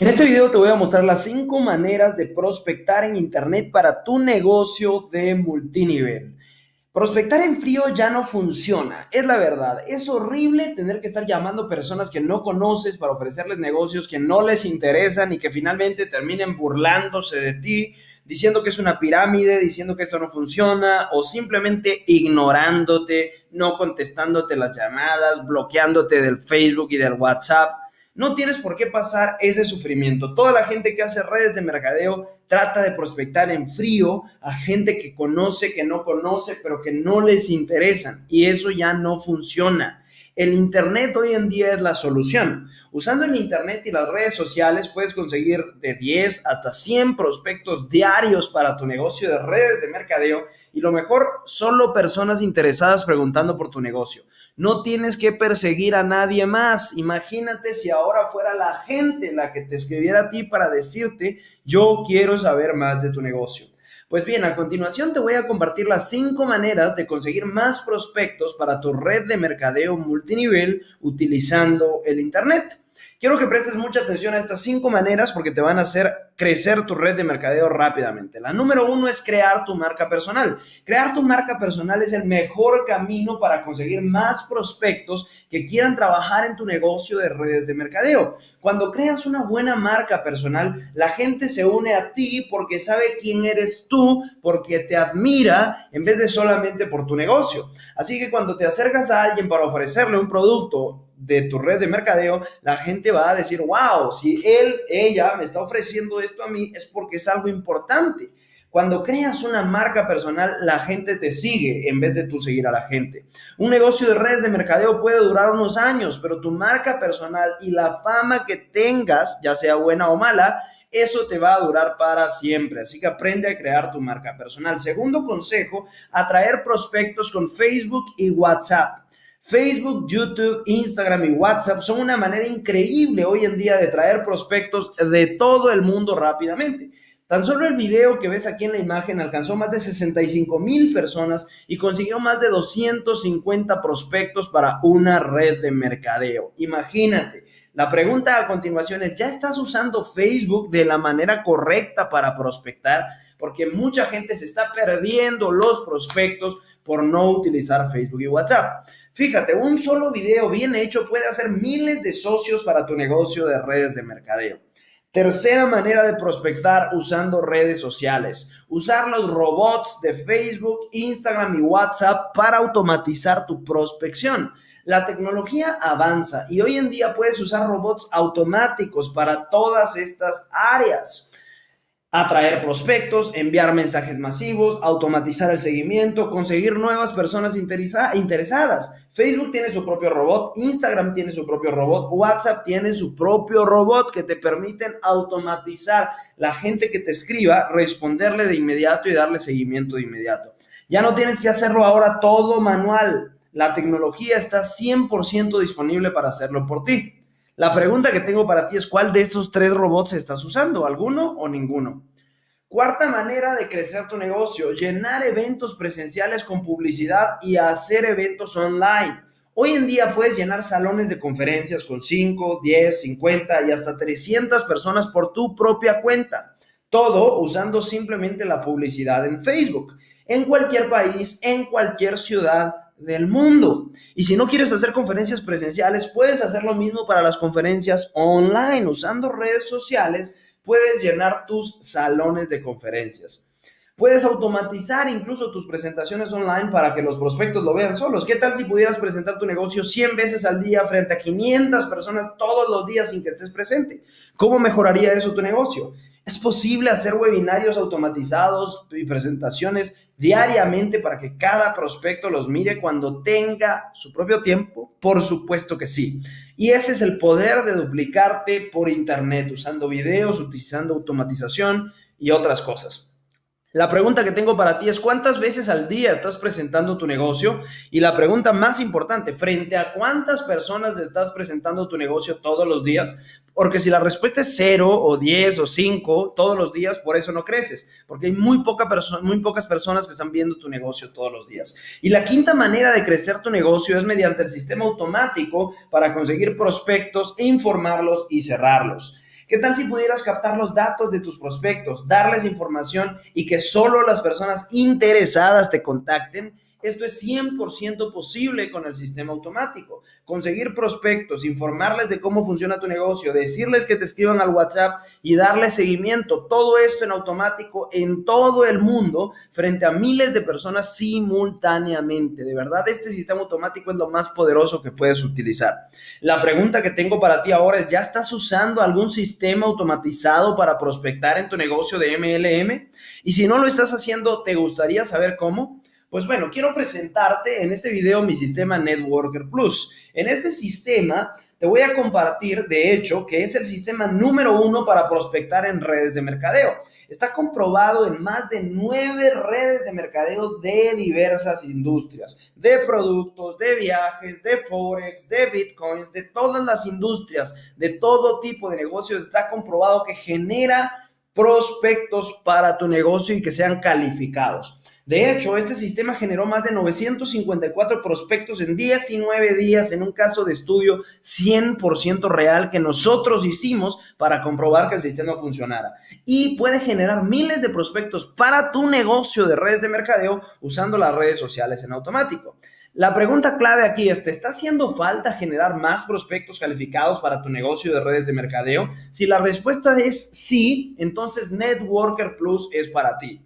En este video te voy a mostrar las 5 maneras de prospectar en Internet para tu negocio de multinivel. Prospectar en frío ya no funciona, es la verdad. Es horrible tener que estar llamando personas que no conoces para ofrecerles negocios que no les interesan y que finalmente terminen burlándose de ti, diciendo que es una pirámide, diciendo que esto no funciona o simplemente ignorándote, no contestándote las llamadas, bloqueándote del Facebook y del WhatsApp. No tienes por qué pasar ese sufrimiento. Toda la gente que hace redes de mercadeo trata de prospectar en frío a gente que conoce, que no conoce, pero que no les interesan. Y eso ya no funciona. El Internet hoy en día es la solución. Usando el Internet y las redes sociales puedes conseguir de 10 hasta 100 prospectos diarios para tu negocio de redes de mercadeo y lo mejor, solo personas interesadas preguntando por tu negocio. No tienes que perseguir a nadie más. Imagínate si ahora fuera la gente la que te escribiera a ti para decirte, yo quiero saber más de tu negocio. Pues bien, a continuación te voy a compartir las cinco maneras de conseguir más prospectos para tu red de mercadeo multinivel utilizando el Internet. Quiero que prestes mucha atención a estas cinco maneras porque te van a hacer crecer tu red de mercadeo rápidamente. La número uno es crear tu marca personal. Crear tu marca personal es el mejor camino para conseguir más prospectos que quieran trabajar en tu negocio de redes de mercadeo. Cuando creas una buena marca personal, la gente se une a ti porque sabe quién eres tú, porque te admira en vez de solamente por tu negocio. Así que cuando te acercas a alguien para ofrecerle un producto de tu red de mercadeo, la gente va a decir, wow, si él, ella me está ofreciendo esto a mí, es porque es algo importante. Cuando creas una marca personal, la gente te sigue en vez de tú seguir a la gente. Un negocio de redes de mercadeo puede durar unos años, pero tu marca personal y la fama que tengas, ya sea buena o mala, eso te va a durar para siempre. Así que aprende a crear tu marca personal. Segundo consejo, atraer prospectos con Facebook y WhatsApp. Facebook, YouTube, Instagram y WhatsApp son una manera increíble hoy en día de traer prospectos de todo el mundo rápidamente. Tan solo el video que ves aquí en la imagen alcanzó más de 65 mil personas y consiguió más de 250 prospectos para una red de mercadeo. Imagínate. La pregunta a continuación es, ¿ya estás usando Facebook de la manera correcta para prospectar? Porque mucha gente se está perdiendo los prospectos por no utilizar Facebook y WhatsApp. Fíjate, un solo video bien hecho puede hacer miles de socios para tu negocio de redes de mercadeo. Tercera manera de prospectar usando redes sociales. Usar los robots de Facebook, Instagram y WhatsApp para automatizar tu prospección. La tecnología avanza y hoy en día puedes usar robots automáticos para todas estas áreas atraer prospectos, enviar mensajes masivos, automatizar el seguimiento, conseguir nuevas personas interesadas. Facebook tiene su propio robot, Instagram tiene su propio robot, WhatsApp tiene su propio robot que te permiten automatizar la gente que te escriba, responderle de inmediato y darle seguimiento de inmediato. Ya no tienes que hacerlo ahora todo manual. La tecnología está 100% disponible para hacerlo por ti. La pregunta que tengo para ti es, ¿cuál de estos tres robots estás usando? ¿Alguno o ninguno? Cuarta manera de crecer tu negocio, llenar eventos presenciales con publicidad y hacer eventos online. Hoy en día puedes llenar salones de conferencias con 5, 10, 50 y hasta 300 personas por tu propia cuenta. Todo usando simplemente la publicidad en Facebook, en cualquier país, en cualquier ciudad del mundo. Y si no quieres hacer conferencias presenciales, puedes hacer lo mismo para las conferencias online. Usando redes sociales, puedes llenar tus salones de conferencias. Puedes automatizar incluso tus presentaciones online para que los prospectos lo vean solos. ¿Qué tal si pudieras presentar tu negocio 100 veces al día frente a 500 personas todos los días sin que estés presente? ¿Cómo mejoraría eso tu negocio? Es posible hacer webinarios automatizados y presentaciones diariamente para que cada prospecto los mire cuando tenga su propio tiempo. Por supuesto que sí. Y ese es el poder de duplicarte por internet, usando videos, utilizando automatización y otras cosas. La pregunta que tengo para ti es cuántas veces al día estás presentando tu negocio y la pregunta más importante, frente a cuántas personas estás presentando tu negocio todos los días, porque si la respuesta es cero o 10 o 5 todos los días, por eso no creces, porque hay muy, poca muy pocas personas que están viendo tu negocio todos los días. Y la quinta manera de crecer tu negocio es mediante el sistema automático para conseguir prospectos, informarlos y cerrarlos. ¿Qué tal si pudieras captar los datos de tus prospectos, darles información y que solo las personas interesadas te contacten? Esto es 100% posible con el sistema automático. Conseguir prospectos, informarles de cómo funciona tu negocio, decirles que te escriban al WhatsApp y darles seguimiento. Todo esto en automático en todo el mundo frente a miles de personas simultáneamente. De verdad, este sistema automático es lo más poderoso que puedes utilizar. La pregunta que tengo para ti ahora es, ¿ya estás usando algún sistema automatizado para prospectar en tu negocio de MLM? Y si no lo estás haciendo, ¿te gustaría saber cómo? Pues bueno, quiero presentarte en este video mi sistema Networker Plus. En este sistema te voy a compartir, de hecho, que es el sistema número uno para prospectar en redes de mercadeo. Está comprobado en más de nueve redes de mercadeo de diversas industrias, de productos, de viajes, de forex, de bitcoins, de todas las industrias, de todo tipo de negocios. Está comprobado que genera prospectos para tu negocio y que sean calificados. De hecho, este sistema generó más de 954 prospectos en 19 días en un caso de estudio 100% real que nosotros hicimos para comprobar que el sistema funcionara. Y puede generar miles de prospectos para tu negocio de redes de mercadeo usando las redes sociales en automático. La pregunta clave aquí es, ¿te está haciendo falta generar más prospectos calificados para tu negocio de redes de mercadeo? Si la respuesta es sí, entonces Networker Plus es para ti.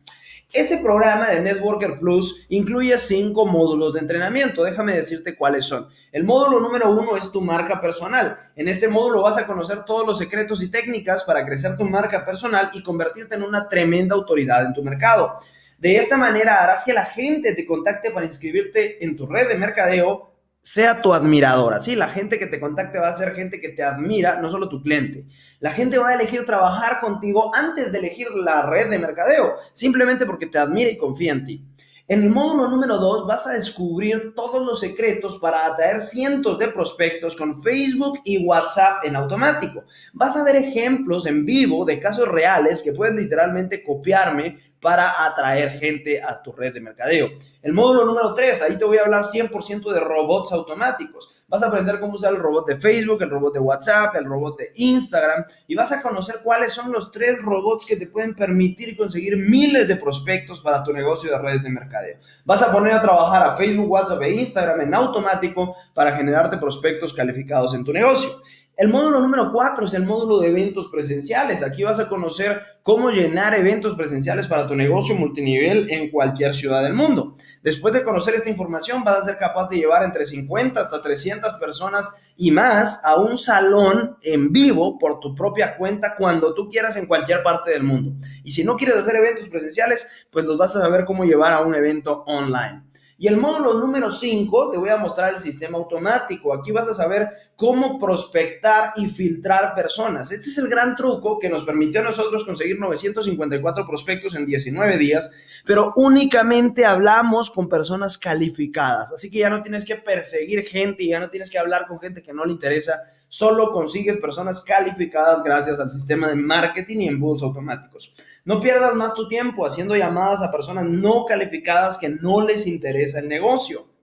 Este programa de Networker Plus incluye cinco módulos de entrenamiento. Déjame decirte cuáles son. El módulo número uno es tu marca personal. En este módulo vas a conocer todos los secretos y técnicas para crecer tu marca personal y convertirte en una tremenda autoridad en tu mercado. De esta manera harás que la gente te contacte para inscribirte en tu red de mercadeo sea tu admiradora, ¿sí? La gente que te contacte va a ser gente que te admira, no solo tu cliente. La gente va a elegir trabajar contigo antes de elegir la red de mercadeo, simplemente porque te admira y confía en ti. En el módulo número 2 vas a descubrir todos los secretos para atraer cientos de prospectos con Facebook y WhatsApp en automático. Vas a ver ejemplos en vivo de casos reales que pueden literalmente copiarme para atraer gente a tu red de mercadeo. El módulo número 3, ahí te voy a hablar 100% de robots automáticos. Vas a aprender cómo usar el robot de Facebook, el robot de WhatsApp, el robot de Instagram y vas a conocer cuáles son los tres robots que te pueden permitir conseguir miles de prospectos para tu negocio de redes de mercadeo. Vas a poner a trabajar a Facebook, WhatsApp e Instagram en automático para generarte prospectos calificados en tu negocio. El módulo número 4 es el módulo de eventos presenciales. Aquí vas a conocer cómo llenar eventos presenciales para tu negocio multinivel en cualquier ciudad del mundo. Después de conocer esta información, vas a ser capaz de llevar entre 50 hasta 300 personas y más a un salón en vivo por tu propia cuenta cuando tú quieras en cualquier parte del mundo. Y si no quieres hacer eventos presenciales, pues los vas a saber cómo llevar a un evento online. Y el módulo número 5 te voy a mostrar el sistema automático. Aquí vas a saber cómo prospectar y filtrar personas. Este es el gran truco que nos permitió a nosotros conseguir 954 prospectos en 19 días, pero únicamente hablamos con personas calificadas. Así que ya no tienes que perseguir gente y ya no tienes que hablar con gente que no le interesa. Solo consigues personas calificadas gracias al sistema de marketing y embudos automáticos. No pierdas más tu tiempo haciendo llamadas a personas no calificadas que no les interesa el negocio.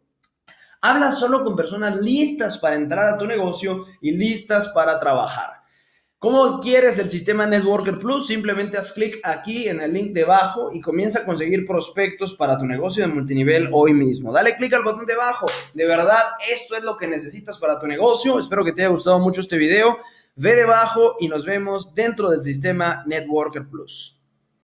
Habla solo con personas listas para entrar a tu negocio y listas para trabajar. ¿Cómo quieres el sistema Networker Plus? Simplemente haz clic aquí en el link debajo y comienza a conseguir prospectos para tu negocio de multinivel hoy mismo. Dale clic al botón debajo. De verdad, esto es lo que necesitas para tu negocio. Espero que te haya gustado mucho este video. Ve debajo y nos vemos dentro del sistema Networker Plus.